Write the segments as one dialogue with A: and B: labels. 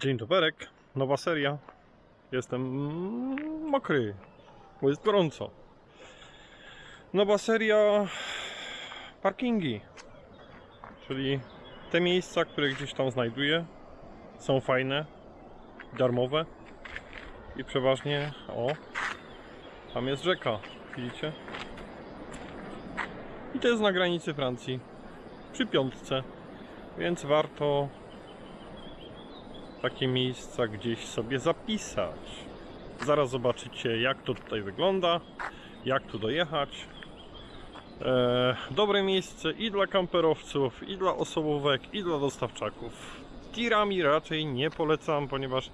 A: Dzień doberek, nowa seria. Jestem mokry, bo jest gorąco. Nowa seria parkingi, czyli te miejsca, które gdzieś tam znajduję, są fajne, darmowe i przeważnie, o, tam jest rzeka, widzicie? I to jest na granicy Francji, przy piątce, więc warto takie miejsca gdzieś sobie zapisać. Zaraz zobaczycie jak to tutaj wygląda, jak tu dojechać. E, dobre miejsce i dla kamperowców, i dla osobówek, i dla dostawczaków. Tirami raczej nie polecam, ponieważ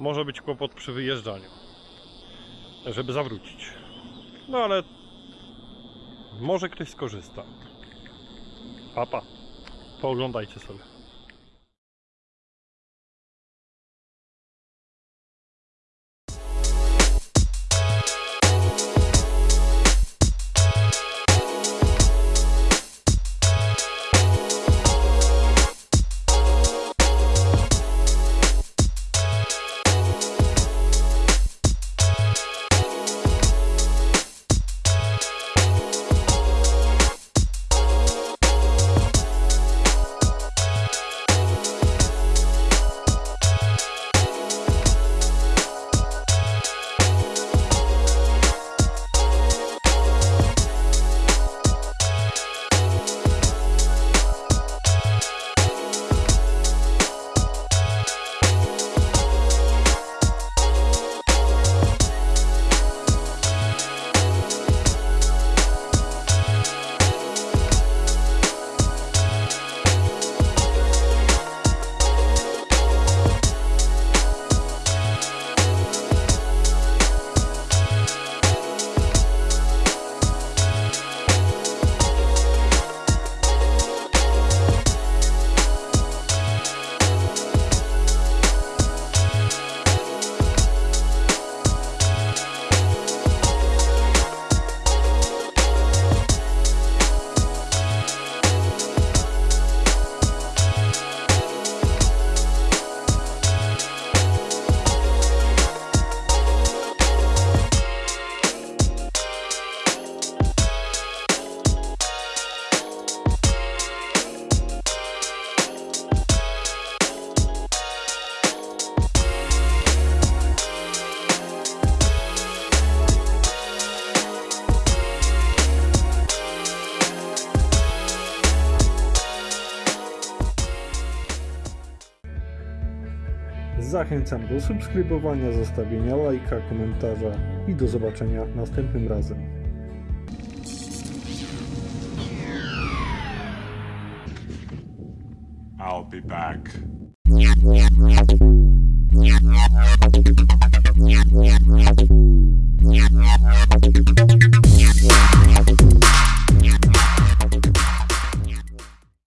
A: może być kłopot przy wyjeżdżaniu, żeby zawrócić. No ale może ktoś skorzysta. Papa, pooglądajcie sobie.
B: Zachęcam do subskrybowania, zostawienia lajka, komentarza i do zobaczenia następnym razem.
C: I'll be back.